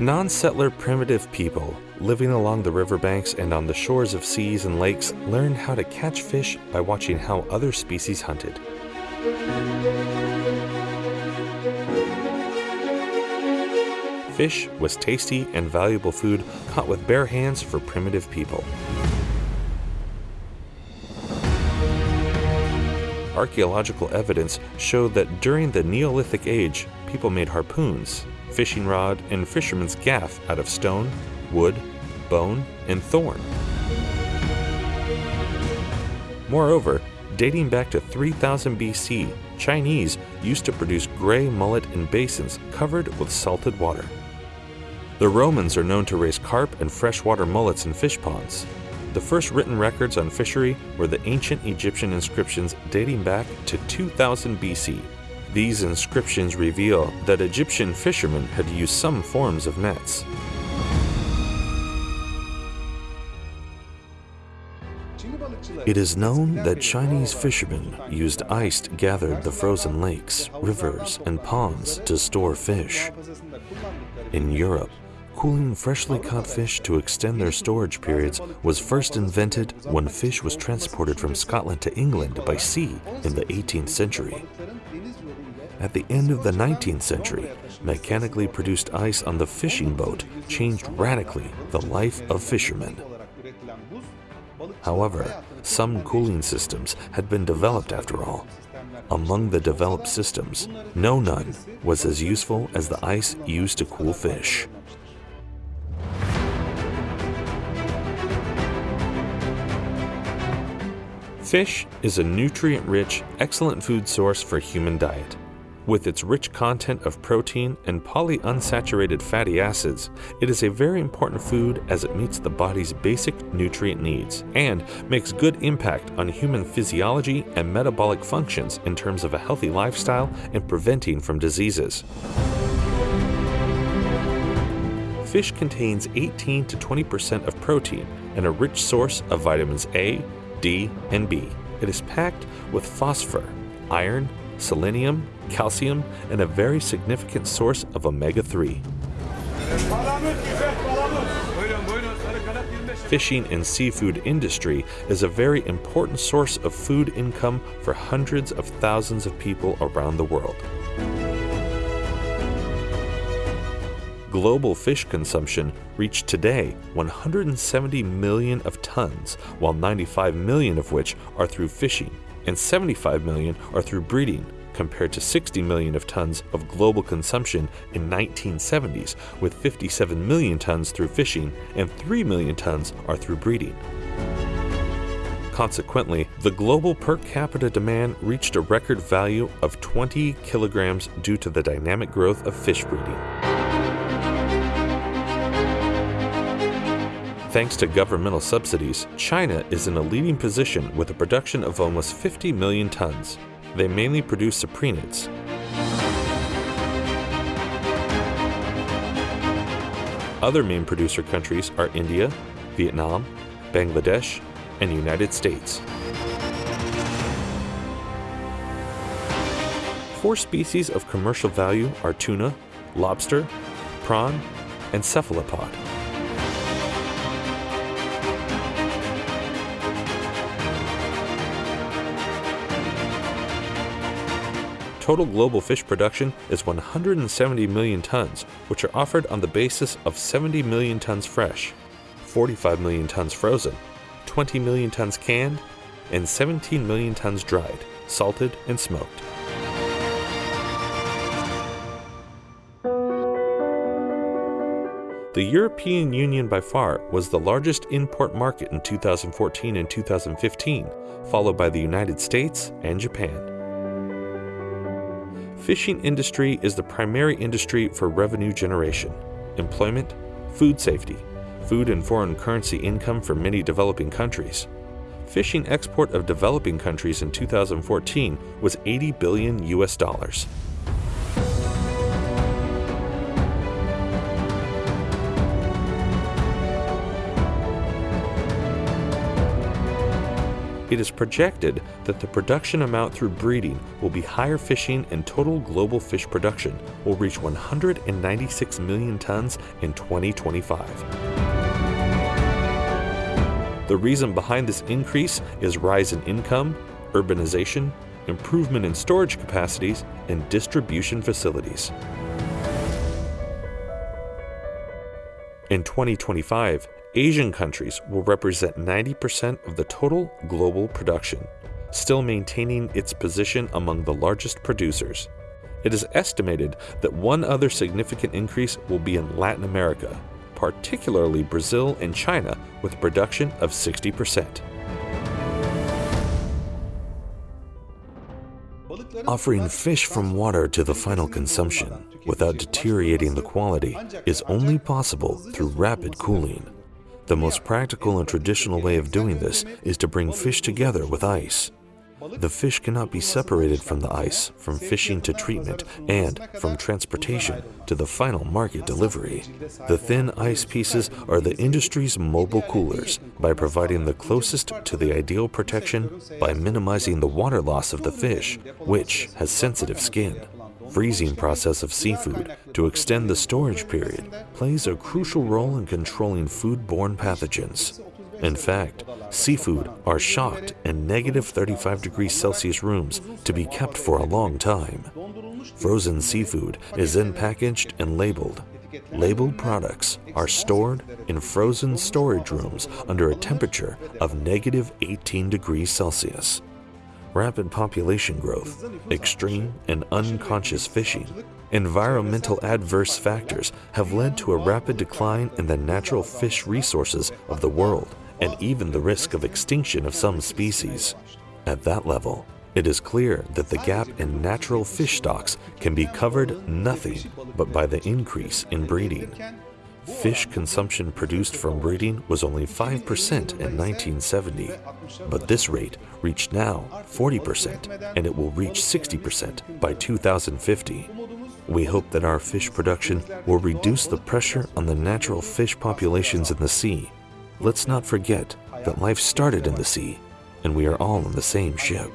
Non settler primitive people living along the riverbanks and on the shores of seas and lakes learned how to catch fish by watching how other species hunted. Fish was tasty and valuable food caught with bare hands for primitive people. Archaeological evidence showed that during the Neolithic Age, people made harpoons, fishing rod, and fisherman's gaff out of stone, wood, bone, and thorn. Moreover, dating back to 3000 BC, Chinese used to produce gray mullet in basins covered with salted water. The Romans are known to raise carp and freshwater mullets in fish ponds. The first written records on fishery were the ancient Egyptian inscriptions dating back to 2000 BC. These inscriptions reveal that Egyptian fishermen had used some forms of nets. It is known that Chinese fishermen used ice gathered the frozen lakes, rivers, and ponds to store fish. In Europe, cooling freshly caught fish to extend their storage periods was first invented when fish was transported from Scotland to England by sea in the 18th century. At the end of the 19th century, mechanically produced ice on the fishing boat changed radically the life of fishermen. However, some cooling systems had been developed after all. Among the developed systems, no none was as useful as the ice used to cool fish. Fish is a nutrient-rich, excellent food source for human diet. With its rich content of protein and polyunsaturated fatty acids, it is a very important food as it meets the body's basic nutrient needs and makes good impact on human physiology and metabolic functions in terms of a healthy lifestyle and preventing from diseases. Fish contains 18 to 20% of protein and a rich source of vitamins A, D, and B. It is packed with phosphor, iron, selenium, calcium, and a very significant source of omega 3. Fishing and seafood industry is a very important source of food income for hundreds of thousands of people around the world. Global fish consumption reached today 170 million of tons, while 95 million of which are through fishing, and 75 million are through breeding, compared to 60 million of tons of global consumption in 1970s, with 57 million tons through fishing and 3 million tons are through breeding. Consequently, the global per capita demand reached a record value of 20 kilograms due to the dynamic growth of fish breeding. Thanks to governmental subsidies, China is in a leading position with a production of almost 50 million tons. They mainly produce cyprinids. Other main producer countries are India, Vietnam, Bangladesh, and United States. Four species of commercial value are tuna, lobster, prawn, and cephalopod. Total global fish production is 170 million tons, which are offered on the basis of 70 million tons fresh, 45 million tons frozen, 20 million tons canned, and 17 million tons dried, salted, and smoked. The European Union by far was the largest import market in 2014 and 2015, followed by the United States and Japan fishing industry is the primary industry for revenue generation, employment, food safety, food and foreign currency income for many developing countries. Fishing export of developing countries in 2014 was 80 billion US dollars. It is projected that the production amount through breeding will be higher fishing and total global fish production will reach 196 million tons in 2025. The reason behind this increase is rise in income, urbanization, improvement in storage capacities, and distribution facilities. In 2025, Asian countries will represent 90% of the total global production, still maintaining its position among the largest producers. It is estimated that one other significant increase will be in Latin America, particularly Brazil and China, with production of 60%. Offering fish from water to the final consumption without deteriorating the quality is only possible through rapid cooling. The most practical and traditional way of doing this is to bring fish together with ice. The fish cannot be separated from the ice, from fishing to treatment, and from transportation to the final market delivery. The thin ice pieces are the industry's mobile coolers by providing the closest to the ideal protection by minimizing the water loss of the fish, which has sensitive skin. Freezing process of seafood to extend the storage period plays a crucial role in controlling foodborne pathogens. In fact, seafood are shocked in negative 35 degrees Celsius rooms to be kept for a long time. Frozen seafood is then packaged and labeled. Labeled products are stored in frozen storage rooms under a temperature of negative 18 degrees Celsius. Rapid population growth, extreme and unconscious fishing, environmental adverse factors have led to a rapid decline in the natural fish resources of the world and even the risk of extinction of some species. At that level, it is clear that the gap in natural fish stocks can be covered nothing but by the increase in breeding. Fish consumption produced from breeding was only 5% in 1970, but this rate reached now 40% and it will reach 60% by 2050. We hope that our fish production will reduce the pressure on the natural fish populations in the sea Let's not forget that life started in the sea, and we are all on the same ship.